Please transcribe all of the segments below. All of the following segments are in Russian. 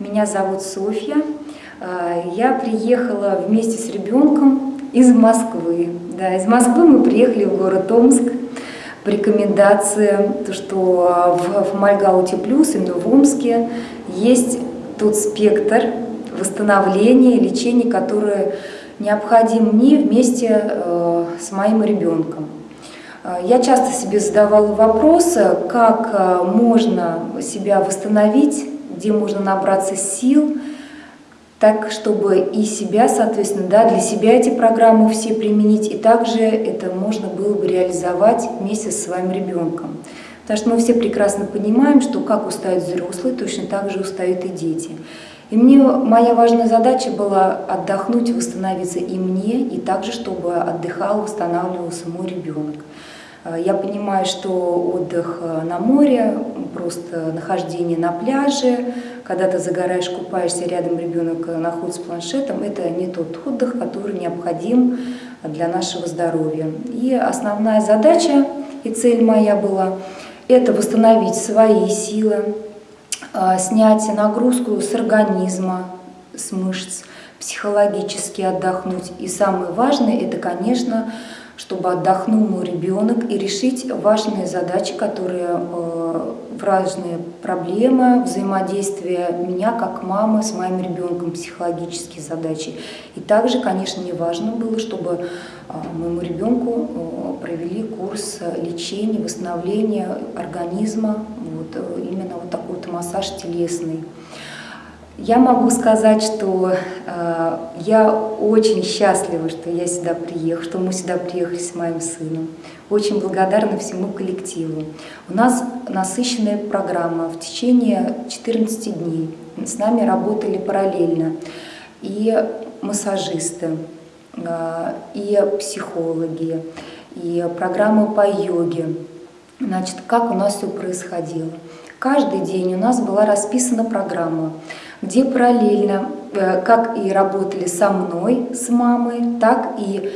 Меня зовут Софья. А, я приехала вместе с ребенком из Москвы. Да, из Москвы мы приехали в город Омск по рекомендации, то, что в, в Мальгауте Плюс, именно в Омске, есть тот спектр восстановления, лечения, который необходим мне вместе э, с моим ребенком. Э, я часто себе задавала вопрос, как э, можно себя восстановить, где можно набраться сил, так, чтобы и себя, соответственно, да, для себя эти программы все применить, и также это можно было бы реализовать вместе со своим ребенком. Потому что мы все прекрасно понимаем, что как устают взрослые, точно так же устают и дети. И мне моя важная задача была отдохнуть, восстановиться и мне, и также, чтобы отдыхал, восстанавливался мой ребенок. Э, я понимаю, что отдых э, на море, просто нахождение на пляже, когда ты загораешь, купаешься, рядом ребенок э, находится с планшетом, это не тот отдых, который необходим для нашего здоровья. И основная задача и цель моя была – это восстановить свои силы, снять нагрузку с организма, с мышц, психологически отдохнуть. И самое важное – это, конечно, чтобы отдохнул мой ребенок и решить важные задачи, которые э, важные проблемы взаимодействия меня как мамы с моим ребенком, психологические задачи. И также, конечно, не важно было, чтобы э, моему ребенку э, провели курс лечения, восстановления организма, вот, именно вот такой вот массаж телесный. Я могу сказать, что э, я очень счастлива, что я сюда приехала, что мы сюда приехали с моим сыном. Очень благодарна всему коллективу. У нас насыщенная программа в течение 14 дней. С нами работали параллельно и массажисты, э, и психологи, и программа по йоге. Значит, как у нас все происходило? Каждый день у нас была расписана программа где параллельно, э, как и работали со мной, с мамой, так и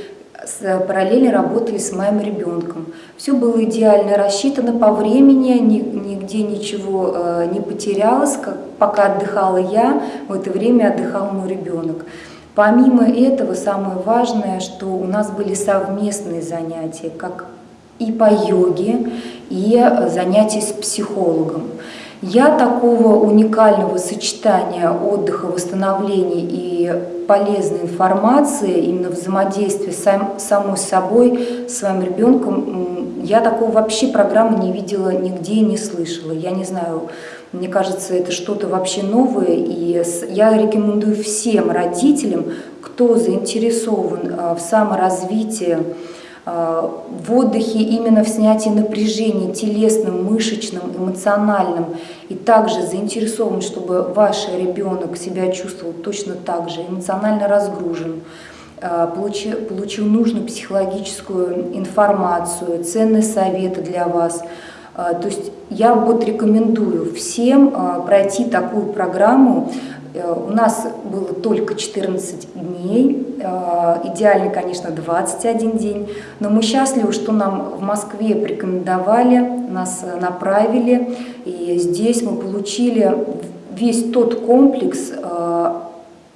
параллельно работали с моим ребенком. Все было идеально рассчитано по времени, нигде ничего э, не потерялось. Как, пока отдыхала я, в это время отдыхал мой ребенок. Помимо этого, самое важное, что у нас были совместные занятия, как и по йоге, и занятия с психологом. Я такого уникального сочетания отдыха, восстановления и полезной информации, именно взаимодействия сам, самой собой, своим ребенком, я такого вообще программы не видела нигде и не слышала. Я не знаю, мне кажется, это что-то вообще новое, и я рекомендую всем родителям, кто заинтересован а, в саморазвитии, Э, в отдыхе именно в снятии напряжения телесным, мышечным, эмоциональным и также заинтересован, чтобы ваш ребенок себя чувствовал точно так же, эмоционально разгружен, э, получил, получил нужную психологическую информацию, ценные советы для вас. Э, то есть я вот рекомендую всем пройти такую программу, Э, у нас было только 14 дней, э, идеально, конечно, 21 день, но мы счастливы, что нам в Москве порекомендовали, нас направили, и здесь мы получили весь тот комплекс э,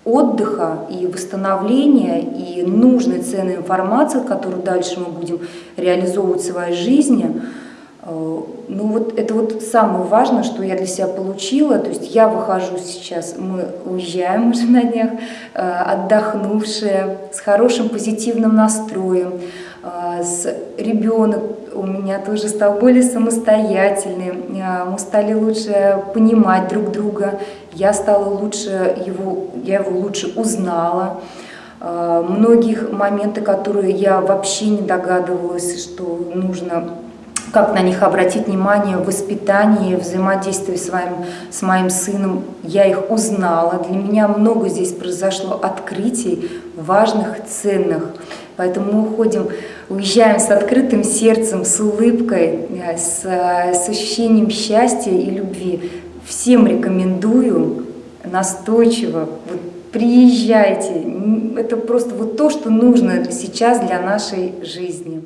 отдыха и восстановления, и нужной ценной информации, которую дальше мы будем реализовывать в своей жизни – Э, ну вот это вот самое важное, что я для себя получила. То есть я выхожу сейчас, мы уезжаем уже на днях, э, отдохнувшие, с хорошим позитивным настроем, э, с ребенок у меня тоже стал более самостоятельным, мы стали лучше понимать друг друга, я стала лучше его, я его лучше узнала. Многих моменты, которые я вообще не догадывалась, что нужно как на них обратить внимание в воспитании, взаимодействии с, вами, с моим сыном. Я их узнала. Для меня много здесь произошло открытий важных, ценных. Поэтому мы уходим, уезжаем с открытым сердцем, с улыбкой, э, с, с ощущением счастья и любви. Всем рекомендую настойчиво, вот, приезжайте. Это просто вот то, что нужно сейчас для нашей жизни.